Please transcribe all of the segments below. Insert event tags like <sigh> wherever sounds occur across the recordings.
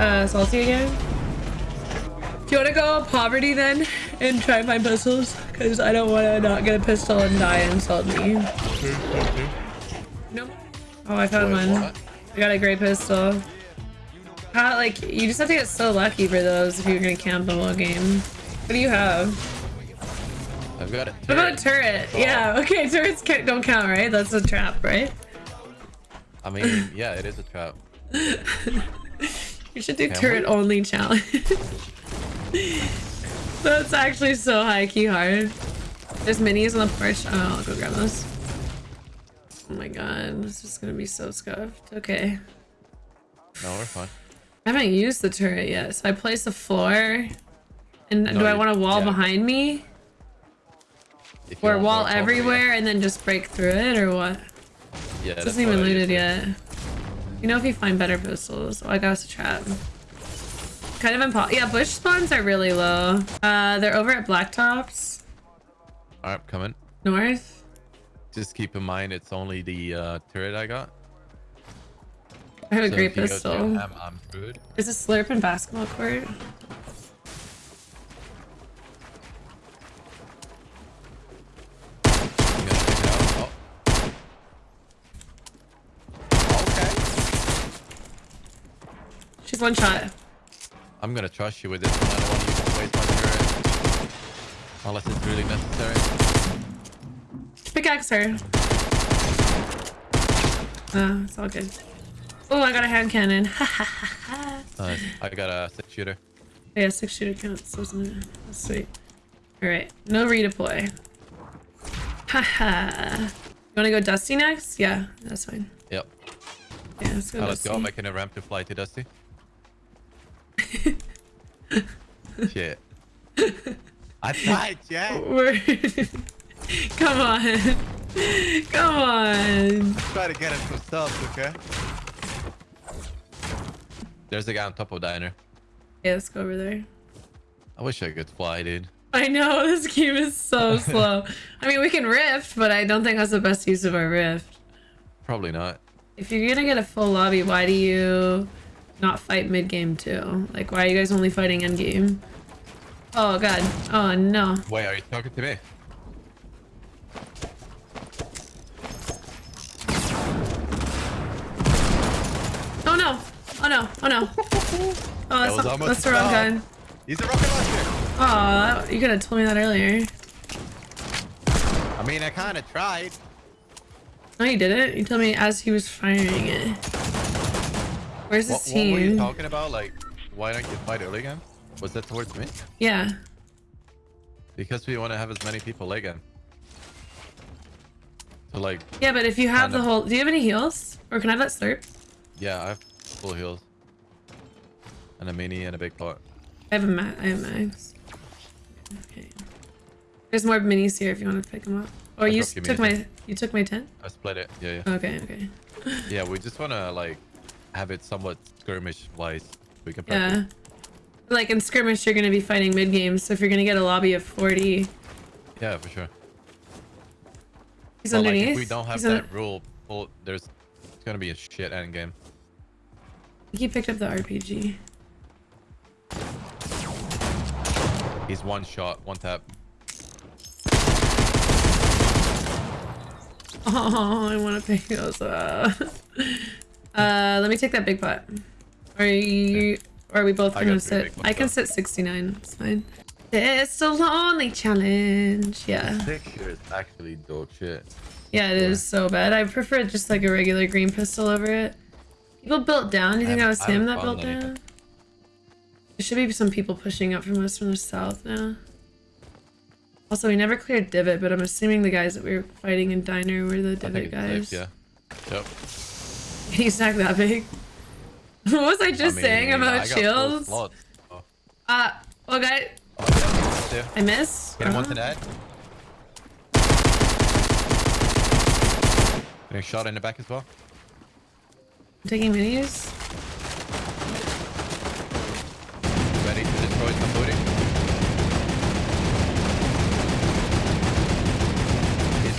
Uh, salty again? Do you want to go poverty then and try and find pistols? Because I don't want to not get a pistol and die and salt me. No. Oh, I found Wait, one. what? I got a great pistol. How, like, you just have to get so lucky for those if you're gonna camp the whole game. What do you have? I've got it. What about a turret? Yeah, okay, turrets don't count, right? That's a trap, right? I mean, yeah, it is a trap. <laughs> You should do Can turret we? only challenge. <laughs> That's actually so high key hard. There's minis on the porch. Oh, I'll go grab those. Oh my god, this is gonna be so scuffed. Okay. No, we're fine. I haven't used the turret yet, so I place the floor. And No, do I want a wall yeah. behind me? If Or wall everywhere and then just break through it, or what? Yeah, This isn't even looted yet. You know if you find better pistols. Oh, I got us a trap. Kind of impo- Yeah, bush spawns are really low. Uh, they're over at Blacktops. Alright, coming. North. Just keep in mind it's only the uh, turret I got. I have a great pistol. them, I'm screwed. Is a slurp in basketball court? I'm gonna pick it up. Oh. Okay. She's one shot. I'm gonna trust you with this one. I don't want you to waste my turret. Unless it's really necessary. Pickaxe her. Oh, it's all good. Oh, I got a hand cannon. <laughs> Nice. I got a six shooter. Yeah, six shooter counts, doesn't it? That's sweet. Alright, no redeploy. Haha. you wanna go Dusty next? Yeah, that's fine. Yep. Yeah, let's go Now let's go. I'm making a ramp to fly to Dusty. <laughs> Shit. I tried, Jack. We're... <laughs> Come on. Come on. Try to get him some stuff, okay? There's a guy on top of diner. Yeah, let's go over there. I wish I could fly, dude. I know, <laughs> this game is so slow. I mean, we can rift, but I don't think that's the best use of our rift. Probably not. If you're gonna get a full lobby, why do you not fight mid-game too? Like, why are you guys only fighting end-game? Oh god. Oh no. Wait, are you talking to me? Oh no. Oh no. Oh no. <laughs> Oh, that's, was not, that's the wrong gun. He's a rocket launcher. Oh, you could have told me that earlier. I mean, I kind of tried. No, you didn't. You told me as he was firing it. Where's What, his what were you talking about? Like, why don't you fight early game? Was that towards me? Yeah. Because we want to have as many people late game. So like, Yeah, but if you have the whole... Do you have any heals? Or can I have that slurp? yeah, I have full heals. And a mini and a big pot. I have a ma I have max. Okay. There's more minis here if you want to pick them up. Or I you took my you took my tent. I split it. Yeah, yeah. Okay, okay. <laughs> Yeah, we just want to like have it somewhat skirmish wise. We can Yeah. practice. Like in skirmish, you're gonna be fighting mid game. So if you're gonna get a lobby of 40, Yeah, for sure. he's But, like, underneath. if we don't have He's that rule, well, there's it's gonna be a shit end game. He picked up the RPG. He's one shot, one tap. <laughs> Oh, I want to pick those up. <laughs> uh, let me take that big pot. Are you? Or are we both I gonna sit? big pots, I can sit 69. It's fine. It's a lonely challenge. Yeah. Six is actually dog shit. Yeah, it is so bad. I prefer just like a regular green pistol over it. People built down. Do you think that was him that built down? There should be some people pushing up from us from the south now. Also, we never cleared Divot, but I'm assuming the guys that we were fighting in Diner were the Divot guys. safe, yeah. Yep. He's not that big. <laughs> what was I just I saying about I shields? so- Uh, well, guy, Oh, yeah, right there. I miss. Get him Uh-huh. onto that. Getting shot in the back as well. I'm taking minis. Ready to destroy some booty.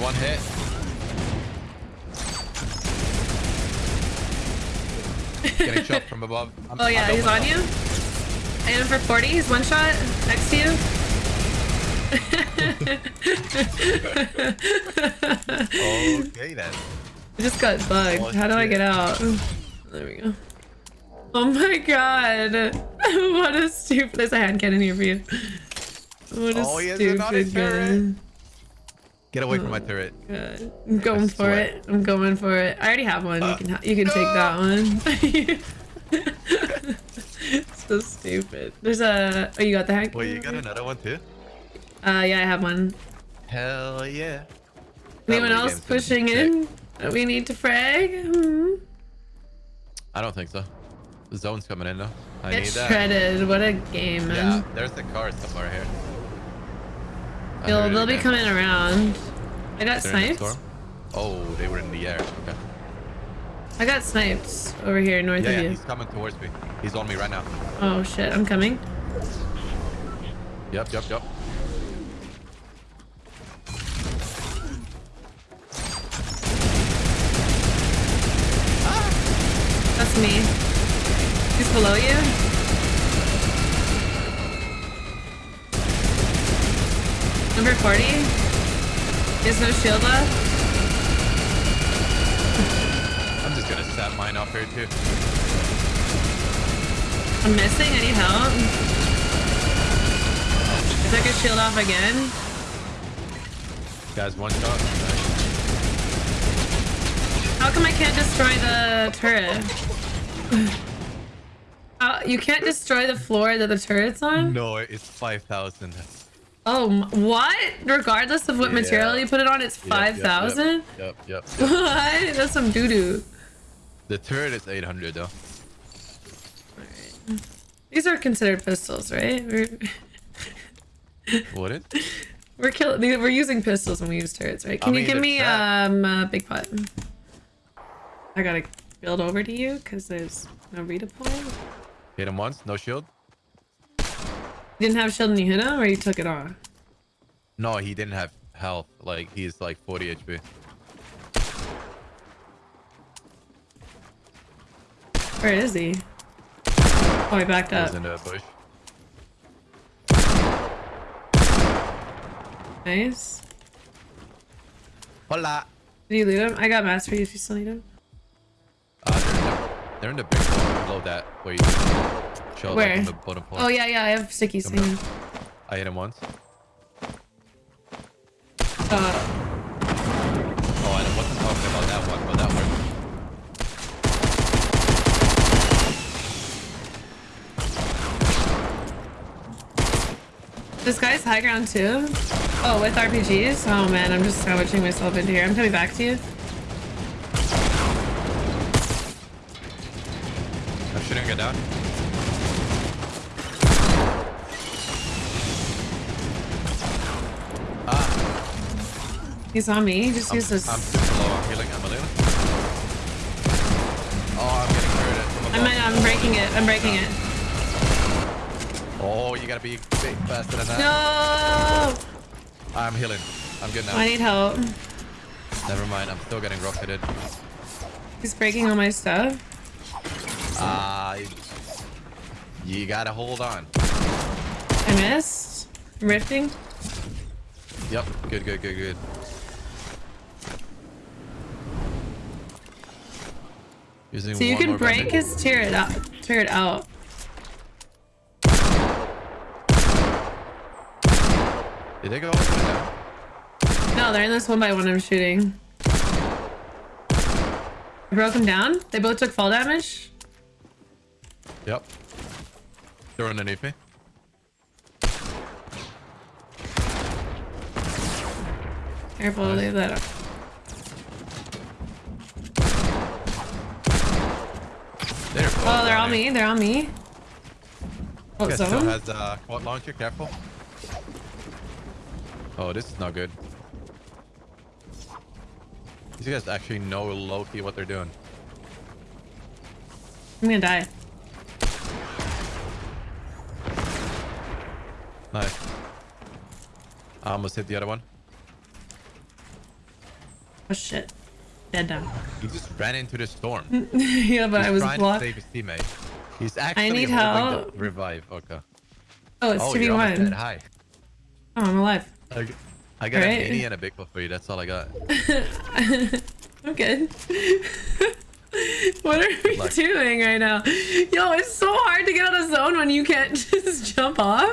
one hit. Getting shot from above. I'm, Oh yeah, he's on up. you. I hit him for 40. He's one shot next to you. Okay then. <laughs> I just got bugged. Oh, How do I get out? There we go. Oh my god. <laughs> what a stupid. There's a hand cannon here for you. What a Oh, he has another stupid turret. Get away from my turret. God. I'm going for it. I'm going for it. I already have one. You Uh, can ha- you can take that one. <laughs> <laughs> so stupid. There's a. Oh, you got the hand. Wait, you got another one too? Uh, yeah, I have one. Hell yeah. Anyone else game's gonna be pushing in? that We need to frag. Hmm. I don't think so. The zone's coming in though. I Get need that. shredded. What a game, Yeah, there's a car somewhere here. They'll, they'll be coming around. I got in the sniped. Oh, they were in the air. Okay. I got sniped over here north Yeah, of yeah, you. he's coming towards me. He's on me right now. Oh shit, I'm coming. Yep, yep, yep. That's me. He's below you. Number 40. He has no shield left. I'm just gonna set mine off here too. I'm missing. I need help. I took his shield off again. Guys, one shot. How come I can't destroy the turret? Uh, you can't destroy the floor that the turret's on? No, it's 5,000. Oh, what? Regardless of what material you put it on, it's Yep, yep, 5,000? Yep, yep, yep. yep. <laughs> What? That's some doo-doo. The turret is 800 though. These are considered pistols, right? We're, <laughs> it? we're killing. We're using pistols when we use turrets, right? Can you mean, give me um a big pot? I gotta build over to you because there's no redeploy. Hit him once, no shield. Didn't have shield and you hit or you took it off? No, he didn't have health. Like, he's like 40 HP. Where is he? Oh, he backed up. He's in the bush. Nice. Hola. Did you loot him? I got you if you still need him. Uh, they're, in the, they're in the big one below that. Where show Where? like on the bottom. Oh yeah, yeah, I have stickies. Coming hang. I hit him once. Uh, Oh, I wasn't talking about that one, but that worked. this guy's high ground too. Oh, with RPGs. Oh man, I'm just sandwiching myself into here. I'm coming back to you. I'm shooting it down. Ah, He's on me. He just I'm, used this. I'm super low. I'm healing. I'm a little. Oh, I'm getting hurt from I'm. I'm breaking it. I'm breaking it. Oh, you gotta be faster than that. No! I'm healing. I'm good now. I need help. Never mind. I'm still getting rocketed. He's breaking all my stuff. Ah, you gotta hold on. I missed. I'm rifting. Yep. Good, good, good, good. Using So you can break bandage. his turret out. Turret out. Did they go all the way down? No, they're in this one by one I'm shooting. I broke them down. They both took fall damage. Yep. They're underneath me. Careful, Nice. leave that up. They're Oh, they're on me. They're on me. Oh, Guy still has uh, quad launcher. Careful. Oh, this is not good. These guys actually know low-key what they're doing. I'm gonna die. Nice. I almost hit the other one. Oh shit. Dead now. He just ran into the storm. <laughs> yeah, but He's I was trying blocked. to save his teammate. He's actually I need help. revive. Okay. Oh, it's oh, you're almost dead. 2v1. Hi. Oh, I'm alive. I got Right. a mini and a big one for you. That's all I got. <laughs> I'm good. <laughs> what are we luck. doing right now? Yo, it's so hard to get out of zone when you can't just jump off.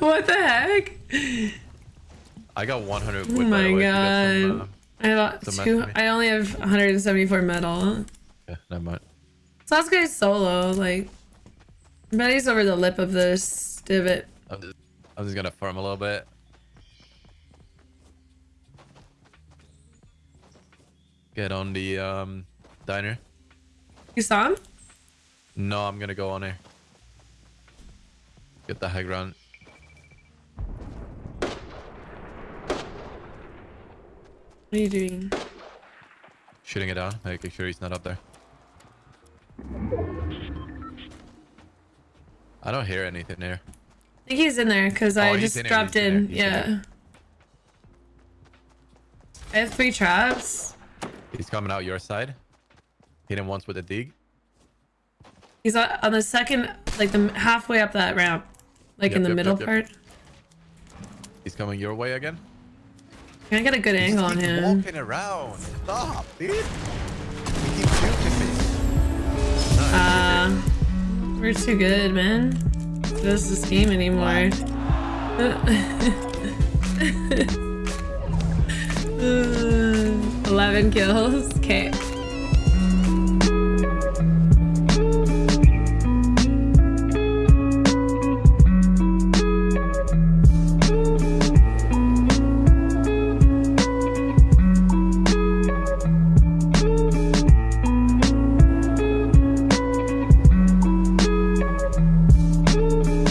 What the heck? I got 100 Oh wood, my the way, if you got some, god. uh, I have two. match for me. I only have 174 metal. yeah, never mind. Sasuke's solo, like. I bet he's over the lip of this divot. I'm just, I'm just gonna farm a little bit. Get on the um diner. You saw him? No, I'm gonna go on there. Get the high ground. What are you doing? Shooting it down, making sure he's not up there. I don't hear anything there. I think he's in there because Oh, I just in dropped in in. he's in Yeah. I have three traps. He's coming out your side. Hit him once with a dig. He's on on the second, like the halfway up that ramp, like Yep, in the yep, middle yep. part. He's coming your way again. Can I get a good angle on him? walking around. Stop, dude. Keeps shooting Uh, we're too good, man. This is game anymore. <laughs> Uh, Eleven kills. Okay.